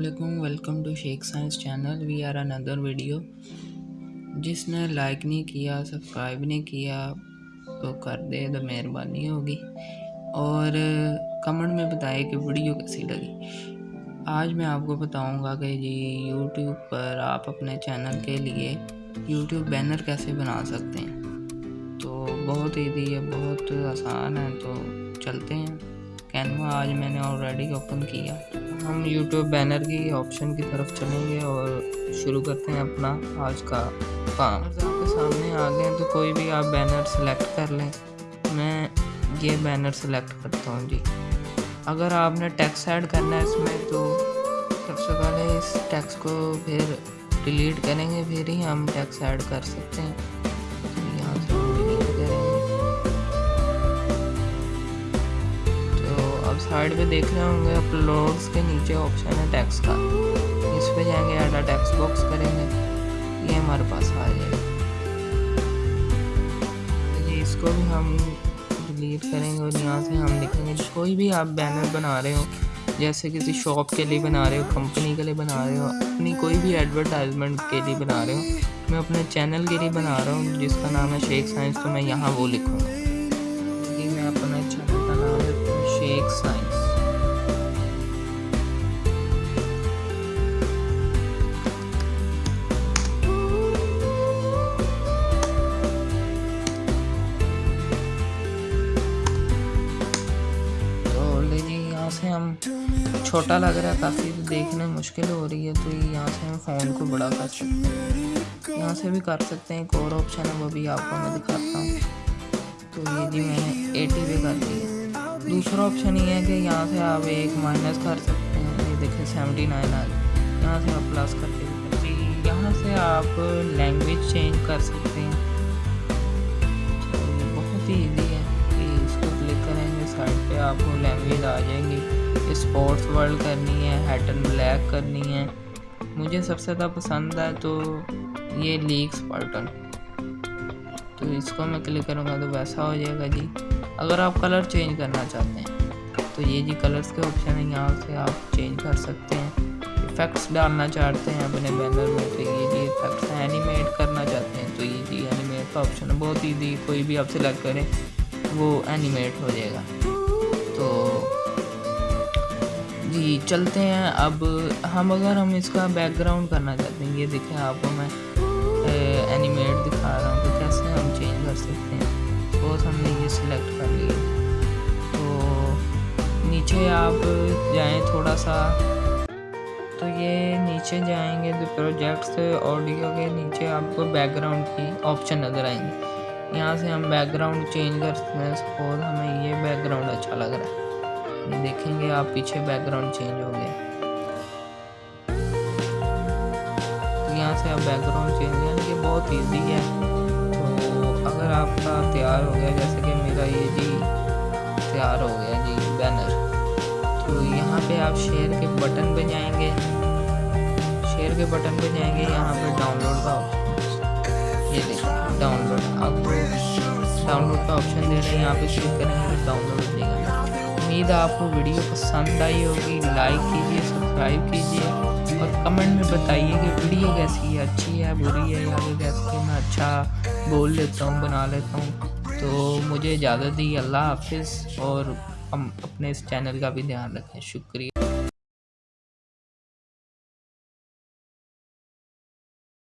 علیکم welcome to Sheikh science channel we are another video جس نے لائک نہیں کیا سبسکرائب نہیں کیا، تو کر دے، تو مہربانی ہوگی۔ اور کمنٹ میں بتائے کہ ویڈیو کیسی لگی۔ آج میں آپ کو بتاؤں گا کہ جی یوٹیوب پر آپ اپنے چینل کے لیے یوٹیوب بینر کیسے بنا سکتے ہیں۔ تو بہت ایزی ہے، بہت آسان ہے۔ تو چلتے ہیں۔ کینوا آج میں نے آلریڈی اوپن کیا۔ ہم یوٹیوب بینر کی آپشن کی طرف چلیں گے اور شروع کرتے ہیں اپنا آج کا کام۔ آپ کے سامنے آ گئے تو کوئی بھی آپ بینر سلیکٹ کر لیں۔ میں یہ بینر سلیکٹ کرتا ہوں جی۔ اگر آپ نے ٹیکس ایڈ کرنا ہے اس میں تو سب سے پہلے اس ٹیکس کو پھر ڈیلیٹ کریں گے، پھر ہی ہم ٹیکس ایڈ کر سکتے ہیں۔ سائڈ پہ دیکھ رہے ہوں گے اپلوڈس کے نیچے آپشن ہے ٹیکس کا۔ اس پہ جائیں گے ایڈا ٹیکس باکس کریں گے۔ یہ ہمارے پاس آ جائے گا۔ جی اس کو بھی ہم ڈیلیٹ کریں گے اور یہاں سے ہم لکھیں گے۔ کوئی بھی آپ بینر بنا رہے ہو، جیسے کسی شاپ کے لیے بنا رہے ہو کمپنی کے لیے بنا رہے ہو، اپنی کوئی بھی ایڈورٹائزمنٹ کے لیے بنا رہے ہو، میں اپنے چینل کے لیے بنا رہا ہوں، جس کا نام ہے شیخ سائنس تو میں یہاں وہ لکھوں گا۔ چھوٹا لگ رہا ہے، کافی دیکھنے مشکل ہو رہی ہے، تو یہاں سے ہم فون کو بڑا کر سکتے ہیں۔ یہاں سے بھی کر سکتے ہیں، ایک اور آپشن ہے، وہ بھی آپ کو میں دکھاتا ہوں۔ تو یہ جی میں نے ایٹی پہ کر دی ہے۔ دوسرا آپشن یہ ہے کہ یہاں سے آپ ایک مائنس کر سکتے ہیں۔ یہ دیکھیں سیونٹی نائن آ گئی۔ یہاں سے آپ پلس کر کے یہاں سے آپ لینگویج چینج کر سکتے ہیں۔ اسپورٹس ورلڈ کرنی ہے ہیٹ اینڈ بلیک کرنی ہے. مجھے سب سے زیادہ پسند ہے تو یہ لیگس پارٹن تو اس کو میں کلک کروں گا تو ویسا ہو جائے گا جی. اگر آپ کلر چینج کرنا چاہتے ہیں، تو یہ جی کلرز کے آپشن ہیں، یہاں سے آپ چینج کر سکتے ہیں. افیکٹس ڈالنا چاہتے ہیں اپنے بینر میں، تو یہ جی افیکٹس اینیمیٹ کرنا چاہتے ہیں، تو یہ جی اینیمیٹ کا آپشن ہے. بہت ایزی کوئی بھی آپ سلیکٹ کریں وہ اینیمیٹ ہو جائے گا. تو جی چلتے ہیں۔ اب ہم اگر ہم اس کا بیک گراؤنڈ کرنا چاہتے ہیں، یہ دیکھیں آپ کو میں اینیمیٹ دکھا رہا ہوں تو کیسے ہم چینج کر سکتے ہیں۔ سپوز ہم نے یہ سلیکٹ کر لیا۔ تو نیچے آپ جائیں تھوڑا سا۔ تو یہ نیچے جائیں گے تو پروجیکٹس آڈیو کے نیچے آپ کو بیک گراؤنڈ کی آپشن نظر آئیں گے یہاں سے ہم بیک گراؤنڈ چینج کر سکتے ہیں۔ سپوز ہمیں یہ بیک گراؤنڈ اچھا لگ رہا ہے۔ دیکھیں گے آپ پیچھے بیک گراؤنڈ چینج ہو گیا یہاں سے آپ بیک گراؤنڈ چینج یعنی کہ بہت ایزی ہے۔ تو اگر آپ کا تیار ہو گیا، جیسے کہ میرا یہ جی تیار ہو گیا جی بینر تو یہاں پہ آپ شیئر کے بٹن پہ جائیں گے۔ شیئر کے بٹن پہ جائیں گے، یہاں پہ ڈاؤن لوڈ کا آپشن یہ دیکھیں ڈاؤن لوڈ آپ کو ڈاؤن لوڈ کا آپشن دے رہے ہیں یہاں پہ کلک کریں گے ڈاؤن لوڈ دے گا۔ امید آپ کو ویڈیو پسند آئی ہوگی، لائک کیجیے سبسکرائب کیجیے اور کمنٹ میں بتائیے کہ ویڈیو کیسی ہے، اچھی ہے، بری ہے، یا پھر کیسی میں اچھا بول لیتا ہوں، بنا لیتا ہوں۔ تو مجھے اجازت دی، اللہ حافظ اور ہم اپنے اس چینل کا بھی دھیان رکھیں۔ شکریہ۔